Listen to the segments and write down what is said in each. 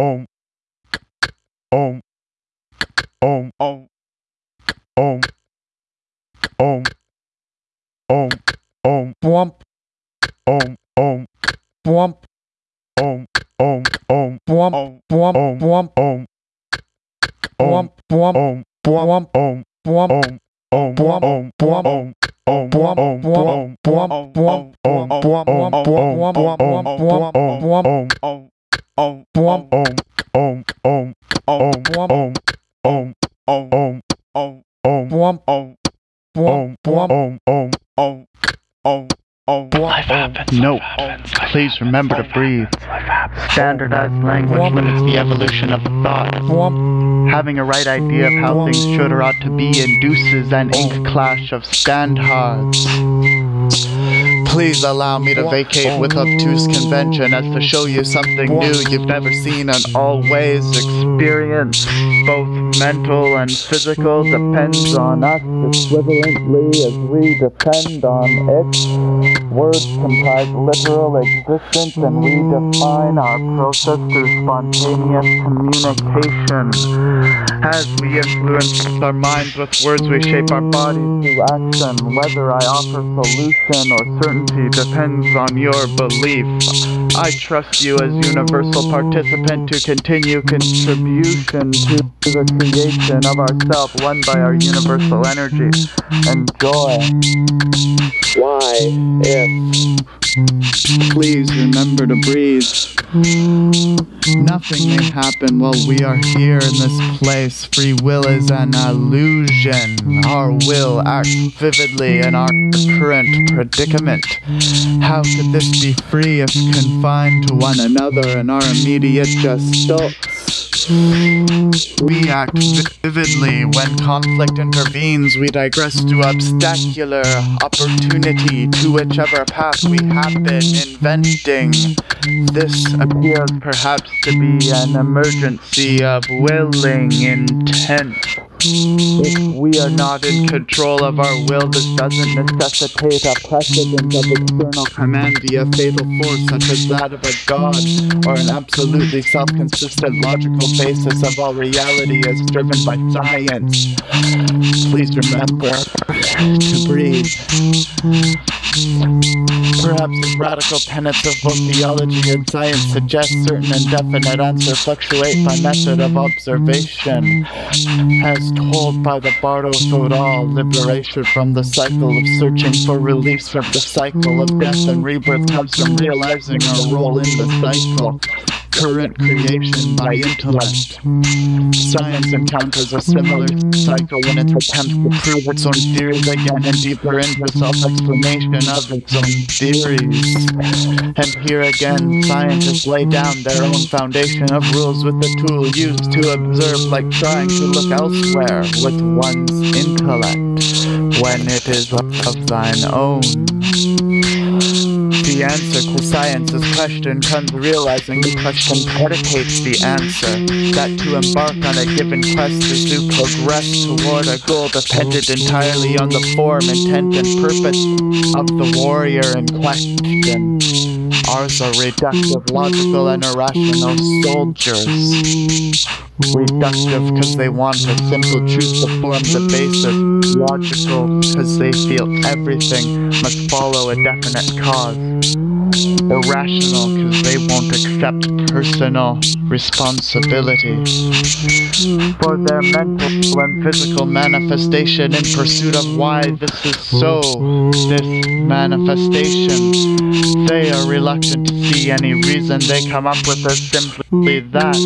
Om. Om. Om. Om. Om. Om. Om. Om. Bwomp, Om. Om. bwomp, Om. Om. Om. bwomp, Om. bwomp, Om. bwomp, Om. bwomp, bwomp, Om. bwomp, Om. bwomp, Om. Om. Bwomp, Om. bwomp, Om. Om. Om. bwomp, bwomp, bwomp, Om. Om. bwomp, bwomp, bwomp, bwomp, bwomp, Om. Om. Om. Om. Om. Om. Om. Om. Om. Om. Om. bwomp, bwomp, Om. Om. Om. Om. Om. Life happens. Note, please remember to breathe. Standardized language limits the evolution of thought. Having a right idea of how things should or ought to be induces an ink clash of standards. Please allow me to vacate with obtuse convention as to show you something new you've never seen and always experienced. Both mental and physical depends on us equivalently as we depend on it. Words comprise literal existence and we define our process through spontaneous communication. As we influence our minds with words, we shape our bodies through action. Whether I offer solution or certainty depends on your belief. I trust you as universal participant to continue contribution to the creation of ourself, one by our universal energy. Enjoy. Why, if Please remember to breathe. Nothing may happen while we are here in this place. Free will is an illusion. Our will acts vividly in our current predicament. How could this be free if confined to one another in our immediate gestalt? We act vividly when conflict intervenes. We digress to obstacular opportunity to whichever path we have been inventing. This appears perhaps to be an emergency of willing intent. If we are not in control of our will, this doesn't necessitate a precedent of external command via fatal force such as that of a god, or an absolutely self-consistent logical basis of all reality as driven by science. Please remember to breathe. Perhaps the radical tenets of both theology and science suggest certain indefinite answers fluctuate by method of observation. As told by the Bardo Thodol, liberation from the cycle of searching for release from the cycle of death and rebirth comes from realizing our role in the cycle. Current creation by intellect. Science encounters a similar cycle in its attempt to prove its own theories again and deeper into self-explanation of its own theories. And here again, scientists lay down their own foundation of rules with the tool used to observe like trying to look elsewhere with one's intellect when it is of thine own. The answer to science's question comes realizing the question predicates the answer. That to embark on a given quest is to progress toward a goal dependent entirely on the form, intent, and purpose of the warrior in question. Are reductive, logical, and irrational soldiers. Reductive because they want a simple truth to form the basis. Logical because they feel everything must follow a definite cause. Irrational because they won't accept personal responsibility. For their mental and physical manifestation in pursuit of why this is so, this manifestation, they are reluctant to see any reason they come up with as simply that,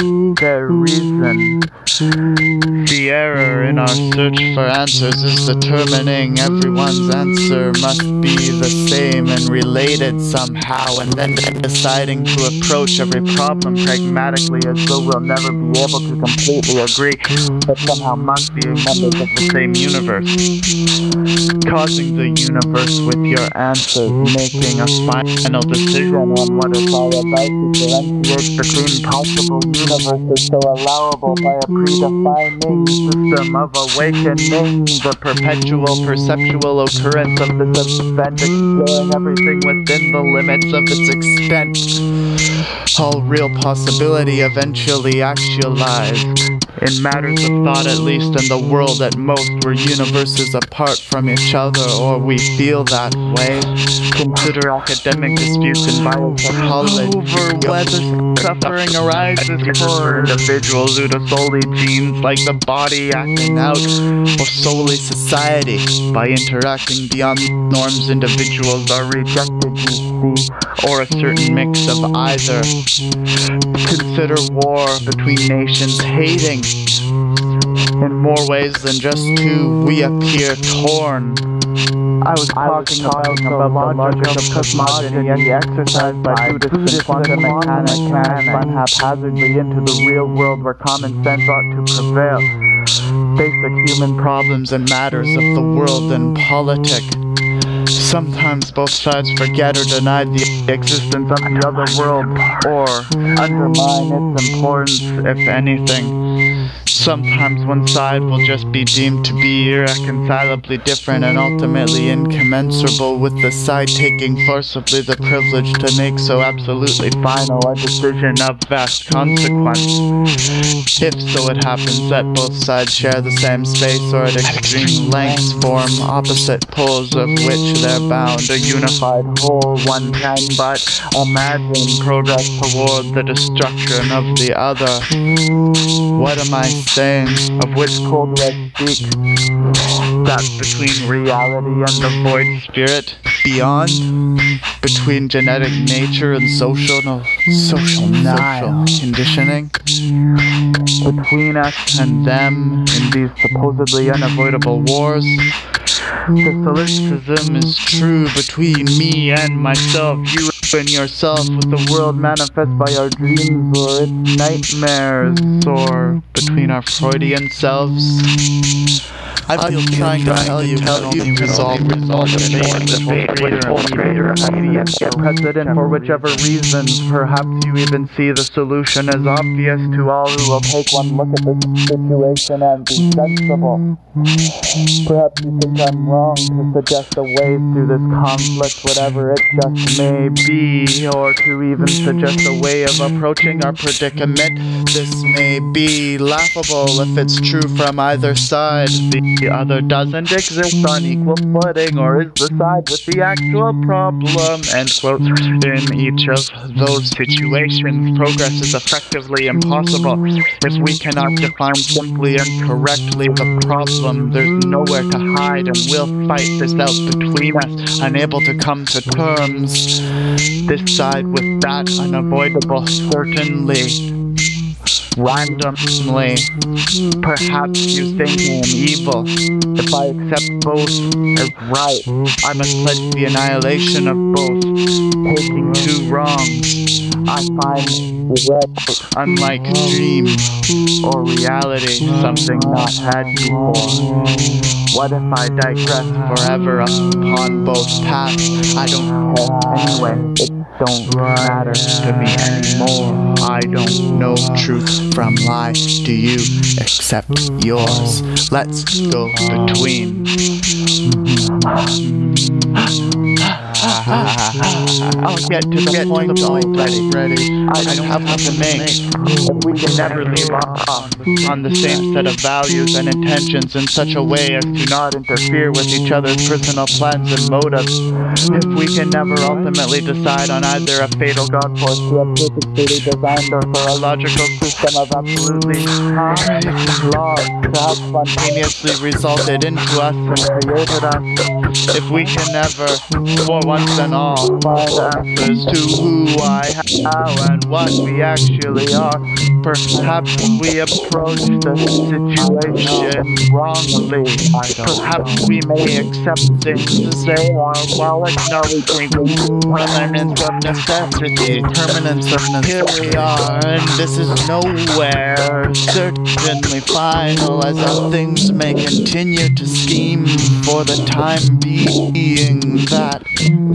their reason. The error in our search for answers is determining everyone's answer must be the same and related somehow, and then deciding to approach every problem pragmatically as though we'll never be able to completely agree, but somehow must be members of the same universe. Causing the universe with your answers, making a final decision on what is all about to differentiate between possible universes so allowable by a predefining system of awakening, the perpetual perceptual occurrence of this event, exploring everything within the limits of its extent. all real possibility eventually actualized. In matters of thought, at least in the world, at most, we're universes apart from each other, or we feel that way. Consider academic disputes in biopsychology over whether suffering arises for individuals due to solely genes like the body acting out, or solely society. By interacting beyond norms, individuals are rejected, or a certain mix of either. Consider war between nations hating. In more ways than just two, we appear torn. I was talking about, about the logic of cosmogony exercised by Buddhists and quantum mechanics can run haphazardly into the real world where common sense ought to prevail. Basic human problems and matters of the world and politic. Sometimes both sides forget or deny the existence of the other world, or undermine its importance, if anything. Sometimes one side will just be deemed to be irreconcilably different and ultimately incommensurable with the side taking forcibly the privilege to make so absolutely final a decision of vast consequence. If so it happens that both sides share the same space or at extreme lengths form opposite poles of which they're bound, a unified whole one can but imagine progress toward the destruction of the other. What am I saying? Of which cold red speak? That between reality and the void spirit? Beyond? Between genetic nature and social no, social, social conditioning? Between us and them in these supposedly unavoidable wars? The solipsism is true between me and myself, you and yourself, with the world manifest by our dreams or its nightmares, or between our Freudian selves. I've been trying to tell you how you resolve resolve the fate which holds greater expedience get precedent for whichever reasons. Perhaps you even see the solution as obvious to all who will take one look at this situation and be sensible. Perhaps you think I'm wrong to suggest a way through this conflict, whatever it just may be, or to even suggest a way of approaching our predicament. This may be laughable if it's true from either side. The other doesn't exist on equal footing, or is the side with the actual problem. End quote. In each of those situations, progress is effectively impossible. If we cannot define simply and correctly the problem, there's nowhere to hide, and we'll fight this out between us, unable to come to terms. This side with that unavoidable, certainly. Randomly, perhaps you think I am evil. If I accept both as right, I must pledge the annihilation of both. Taking two wrongs, I find unlike dream or reality, something not had before. What if I digress forever upon both paths? I don't care anyway. It don't matter to me anymore. I don't know truth from lie. Do you accept yours? Let's go between. I'll get to the point already. Ready. I don't have to make. If we can never leave off on the same set of values and intentions in such a way as to not interfere with each other's personal plans and motives, if we can never ultimately decide on either a fatal god force to a purposefully designed or for a logical system of absolutely harmless laws to have spontaneously resulted into us and created us, if we can never, for once and all, find answers to who, why, how, and what we actually are, perhaps we approach the situation wrongly. Perhaps we may accept things as they are while acknowledging permanence of necessity. Permanence of necessity. Here we are, and this is nowhere certainly final, as our things may continue to scheme for the time being that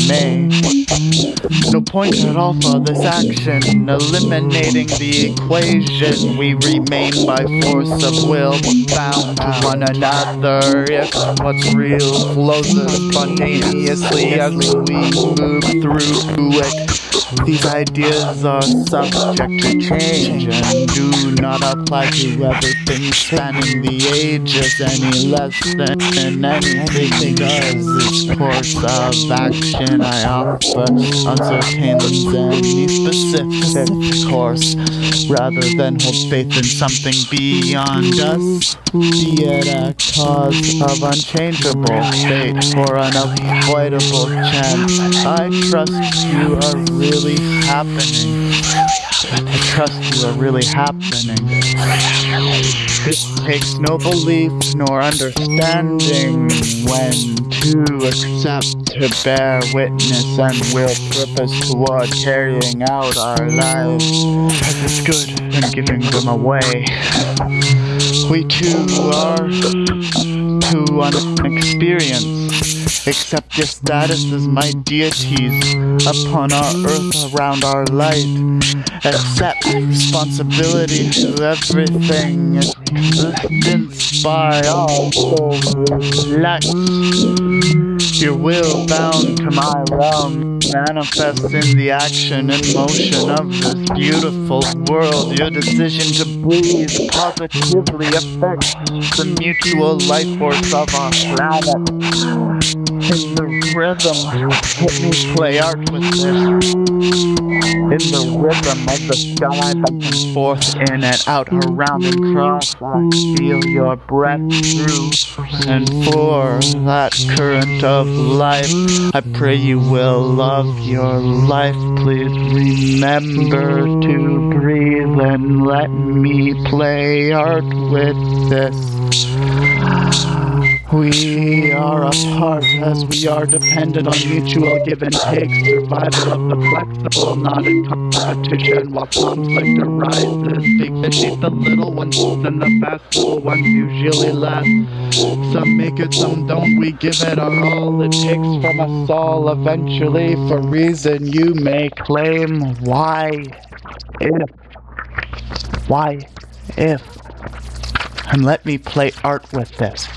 No point at all for this action, eliminating the equation. We remain by force of will bound to one another. If what's real flows spontaneously as we move through it. These ideas are subject to change and do not apply to everything spanning the ages any less than anything does. Its course of action I offer uncertains any specific course rather than hold faith in something beyond us. Be it a cause of unchangeable fate or unavoidable chance. I trust you are really happening. I trust you are really happening. This takes no belief nor understanding when to accept, to bear witness, and will purpose toward carrying out our lives as is good and giving them away. We too are too unexperienced. Accept your status as my deities upon our earth around our light. Accept responsibility to everything existence by all. Reflect your will bound to my realm. Manifest in the action and motion of this beautiful world. Your decision to breathe positively affects the mutual life force of our planet. In the rhythm, let me play art with this. In the rhythm of the sky back and forth, in and out, around and cross, I feel your breath through and for that current of life. I pray you will love your life. Please remember to breathe and let me play art with this. We are apart as we are dependent on mutual give and take, survival of the flexible, not in competition while conflict arises. Big fish eat the little ones, and the fast ones usually last. Some make it, some don't. We give it our all. It takes from us all eventually, for reason you may claim. Why? If? Why? If? And let me play art with this.